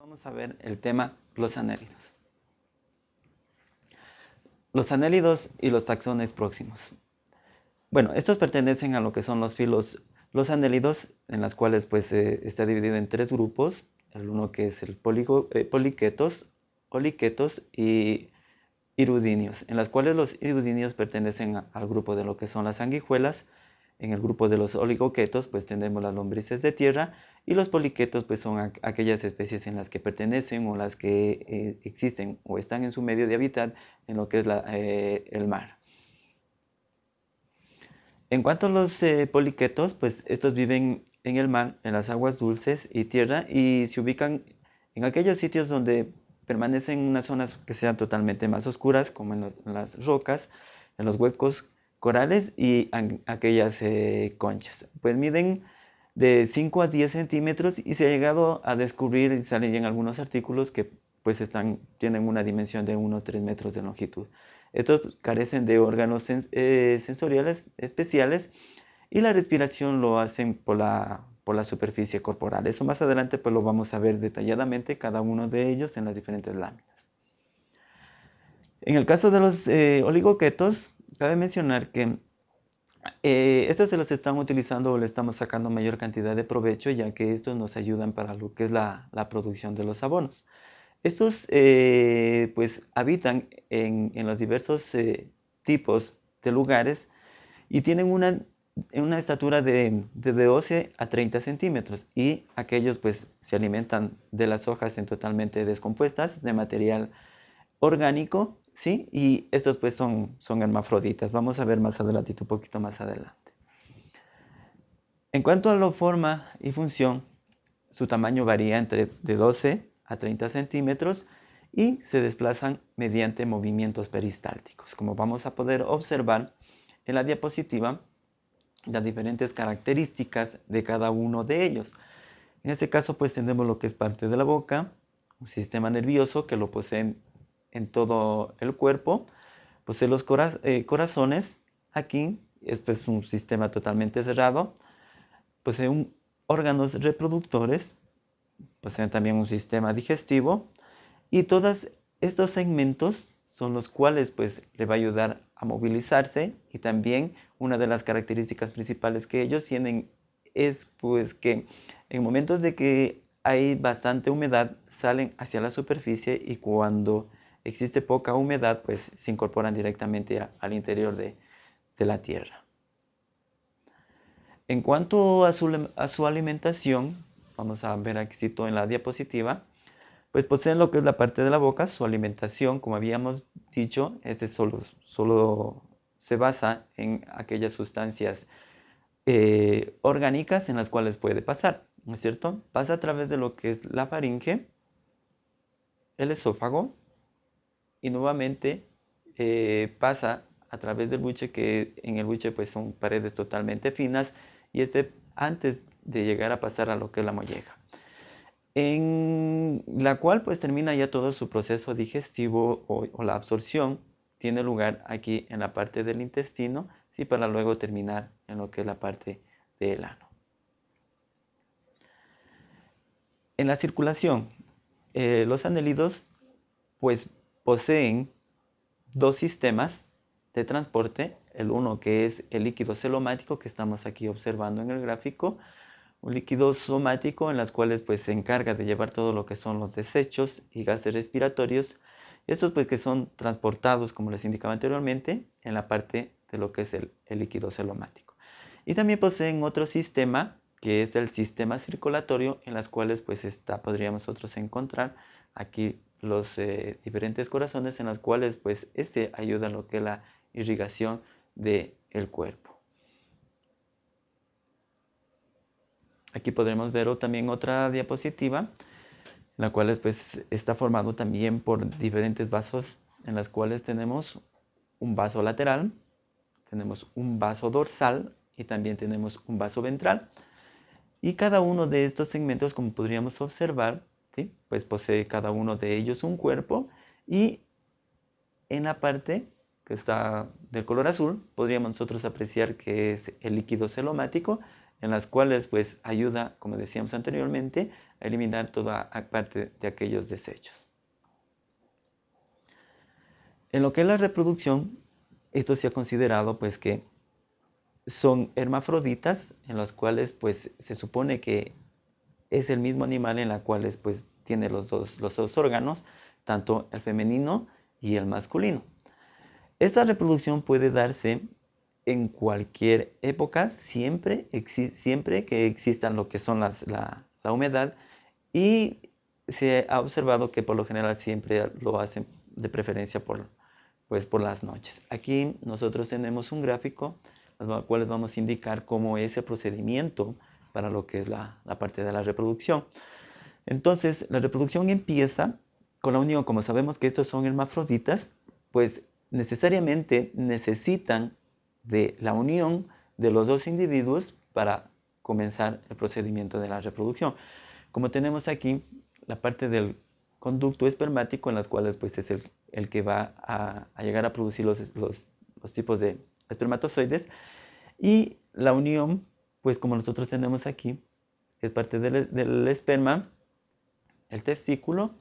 Vamos a ver el tema los anélidos. Los anélidos y los taxones próximos. Bueno, estos pertenecen a lo que son los filos, los anélidos, en las cuales pues eh, está dividido en tres grupos. El uno que es el eh, poliquetos, oliquetos y irudinios, en las cuales los irudinios pertenecen al grupo de lo que son las sanguijuelas, en el grupo de los oligoquetos, pues tenemos las lombrices de tierra y los poliquetos, pues son aquellas especies en las que pertenecen o las que eh, existen o están en su medio de hábitat en lo que es eh, el mar. En cuanto a los eh, poliquetos, pues estos viven en el mar, en las aguas dulces y tierra y se ubican en aquellos sitios donde permanecen en unas zonas que sean totalmente más oscuras, como en las rocas, en los huecos corales y aquellas conchas. Pues miden de 5 a 10 centímetros y se ha llegado a descubrir, y salen en algunos artículos, que pues están, tienen una dimensión de 1 o 3 metros de longitud. Estos carecen de órganos eh, sensoriales especiales y la respiración lo hacen por la, por la superficie corporal. Eso más adelante pues lo vamos a ver detalladamente cada uno de ellos en las diferentes láminas. En el caso de los eh, oligoquetos, cabe mencionar que eh, estos se los están utilizando o le estamos sacando mayor cantidad de provecho ya que estos nos ayudan para lo que es la, producción de los abonos. Estos eh, pues habitan en, los diversos eh, tipos de lugares y tienen una, estatura de, de, 12 a 30 centímetros y aquellos pues se alimentan de las hojas en totalmente descompuestas de material orgánico ¿sí? Y estos pues son, son hermafroditas. Vamos a ver más adelante, un poquito más adelante. En cuanto a la forma y función, su tamaño varía entre de 12 a 30 centímetros y se desplazan mediante movimientos peristálticos. Como vamos a poder observar en la diapositiva, las diferentes características de cada uno de ellos. En este caso pues tenemos lo que es parte de la boca, un sistema nervioso que lo poseen en todo el cuerpo. Posee los eh, corazones aquí, esto es un sistema totalmente cerrado. Posee un, órganos reproductores, posee también un sistema digestivo y todos estos segmentos son los cuales pues le va a ayudar a movilizarse y también una de las características principales que ellos tienen es pues que en momentos de que hay bastante humedad salen hacia la superficie y cuando existe poca humedad, pues se incorporan directamente al interior de, la tierra. En cuanto a su, alimentación, vamos a ver aquí en la diapositiva, pues poseen lo que es la parte de la boca, su alimentación, como habíamos dicho, este solo, se basa en aquellas sustancias eh, orgánicas en las cuales puede pasar, ¿no es cierto? Pasa a través de lo que es la faringe, el esófago, y nuevamente eh, pasa a través del buche que en el buche pues son paredes totalmente finas y este antes de llegar a pasar a lo que es la molleja. En la cual pues termina ya todo su proceso digestivo o, la absorción tiene lugar aquí en la parte del intestino y para luego terminar en lo que es la parte del ano. En la circulación eh, los anélidos pues poseen dos sistemas de transporte, el uno que es el líquido celomático que estamos aquí observando en el gráfico, un líquido somático en las cuales pues se encarga de llevar todo lo que son los desechos y gases respiratorios, estos pues que son transportados como les indicaba anteriormente en la parte de lo que es el, líquido celomático. Y también poseen otro sistema que es el sistema circulatorio en las cuales pues está, podríamos nosotros encontrar aquí los eh, diferentes corazones en los cuales pues este ayuda a lo que es la irrigación del el cuerpo. Aquí podremos ver también otra diapositiva, la cual pues, está formado también por diferentes vasos en las cuales tenemos un vaso lateral, tenemos un vaso dorsal y también tenemos un vaso ventral. Y cada uno de estos segmentos, como podríamos observar, pues posee cada uno de ellos un cuerpo y en la parte que está del color azul podríamos nosotros apreciar que es el líquido celomático en las cuales pues ayuda, como decíamos anteriormente, eliminar toda parte de aquellos desechos. En lo que es la reproducción, esto se ha considerado pues que son hermafroditas en las cuales pues se supone que es el mismo animal en la cual pues tiene los dos, los dos órganos, tanto el femenino y el masculino. Esta reproducción puede darse en cualquier época, siempre, siempre que exista lo que son las, la, humedad y se ha observado que por lo general siempre lo hacen de preferencia por, pues, por las noches. Aquí nosotros tenemos un gráfico, los cuales vamos a indicar cómo es el procedimiento para lo que es la, la parte de la reproducción. Entonces, la reproducción empieza con la unión, como sabemos que estos son hermafroditas, pues necesariamente necesitan de la unión de los dos individuos para comenzar el procedimiento de la reproducción. Como tenemos aquí la parte del conducto espermático en las cuales pues es el, que va a, llegar a producir los, los, tipos de espermatozoides y la unión pues como nosotros tenemos aquí es parte del, esperma, el testículo,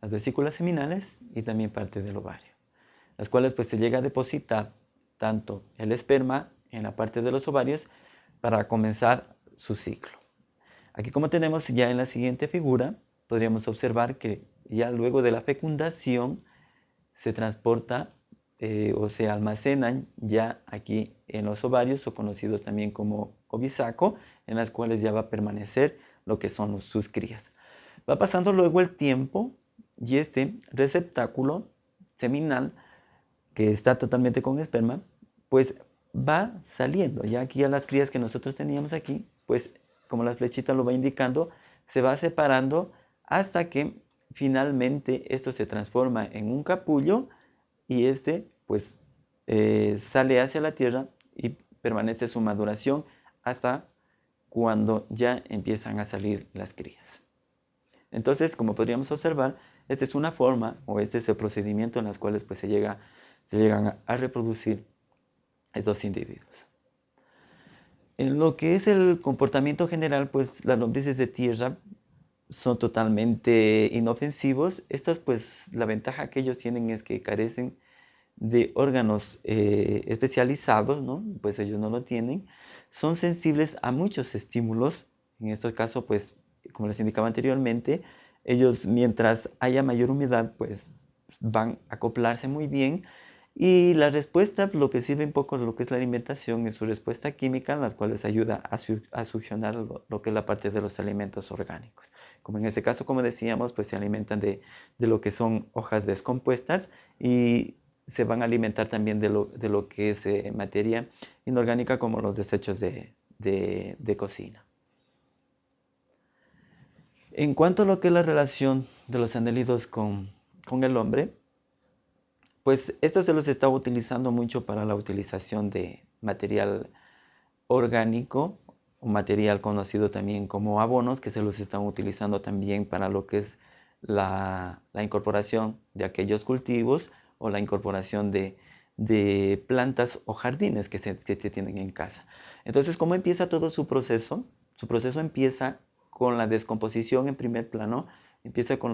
las vesículas seminales y también parte del ovario las cuales pues se llega a depositar tanto el esperma en la parte de los ovarios para comenzar su ciclo. Aquí como tenemos ya en la siguiente figura, podríamos observar que ya luego de la fecundación se transporta eh, o se almacenan ya aquí en los ovarios o conocidos también como ovisaco, en las cuales ya va a permanecer lo que son sus crías. Va pasando luego el tiempo y este receptáculo seminal que está totalmente con esperma, pues va saliendo. Ya aquí a las crías que nosotros teníamos aquí, pues como la flechita lo va indicando, se va separando hasta que finalmente esto se transforma en un capullo y este pues eh, sale hacia la tierra y permanece su maduración hasta cuando ya empiezan a salir las crías. Entonces, como podríamos observar, esta es una forma o este es el procedimiento en las cuales pues se llega se llegan a reproducir estos individuos. En lo que es el comportamiento general, pues las lombrices de tierra son totalmente inofensivos. Estas, pues, la ventaja que ellos tienen es que carecen de órganos eh, especializados, ¿no? Pues ellos no lo tienen. Son sensibles a muchos estímulos. En este caso, pues, como les indicaba anteriormente, ellos mientras haya mayor humedad, pues van a acoplarse muy bien y la respuesta, lo que sirve un poco de lo que es la alimentación, es su respuesta química, en las cuales ayuda a, succionar lo, que es la parte de los alimentos orgánicos. Como en este caso, como decíamos, pues se alimentan de, lo que son hojas descompuestas y se van a alimentar también de lo, que es eh, materia inorgánica como los desechos de, cocina. En cuanto a lo que es la relación de los anélidos con el hombre, pues esto se los está utilizando mucho para la utilización de material orgánico o material conocido también como abonos que se los están utilizando también para lo que es la, incorporación de aquellos cultivos o la incorporación de, plantas o jardines que se, que se tienen en casa. Entonces, ¿cómo empieza todo su proceso? Su proceso empieza con la descomposición en primer plano, empieza con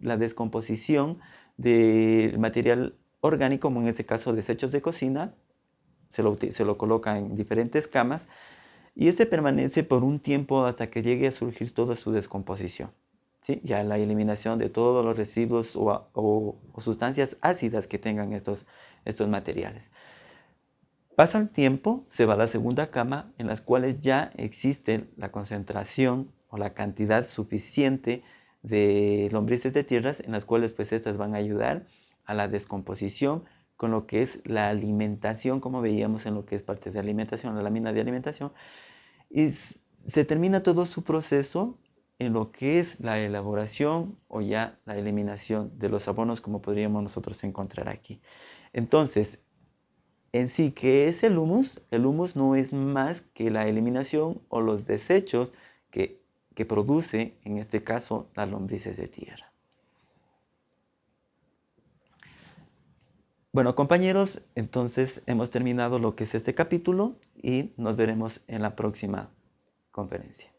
la descomposición del material orgánico, como en este caso desechos de cocina, se lo, se lo coloca en diferentes camas y este permanece por un tiempo hasta que llegue a surgir toda su descomposición. Ya la eliminación de todos los residuos o, sustancias ácidas que tengan estos, estos materiales. Pasa el tiempo, se va a la segunda cama en las cuales ya existe la concentración o la cantidad suficiente de lombrices de tierras en las cuales pues estas van a ayudar a la descomposición con lo que es la alimentación, como veíamos en lo que es parte de alimentación, la lámina de alimentación, y se termina todo su proceso en lo que es la elaboración o ya la eliminación de los abonos como podríamos nosotros encontrar aquí. Entonces, en sí, ¿qué es el humus? El humus no es más que la eliminación o los desechos que, que produce, en este caso, las lombrices de tierra. Bueno, compañeros, entonces hemos terminado lo que es este capítulo y nos veremos en la próxima conferencia.